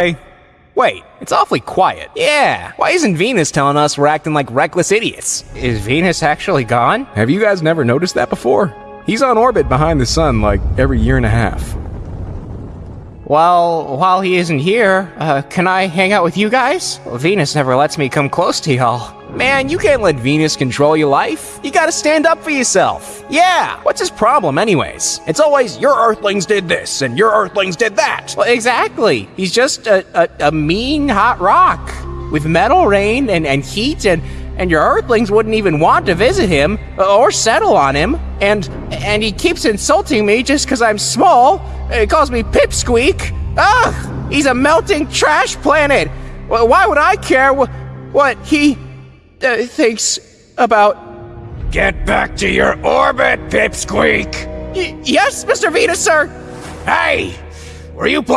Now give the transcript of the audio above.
Hey, wait, it's awfully quiet. Yeah, why isn't Venus telling us we're acting like reckless idiots? Is Venus actually gone? Have you guys never noticed that before? He's on orbit behind the sun like every year and a half. Well, while he isn't here, uh, can I hang out with you guys? Well, Venus never lets me come close to y'all. Man, you can't let Venus control your life. You gotta stand up for yourself. Yeah, what's his problem, anyways? It's always, your Earthlings did this, and your Earthlings did that. Well, exactly. He's just a, a, a mean, hot rock. With metal rain and, and heat, and, and your Earthlings wouldn't even want to visit him, or settle on him. And, and he keeps insulting me just because I'm small. He calls me Pipsqueak. Ugh! He's a melting trash planet. Why would I care what, what he uh, thinks about. Get back to your orbit, Pipsqueak! Y- yes, Mr. Venus, sir! Hey! Were you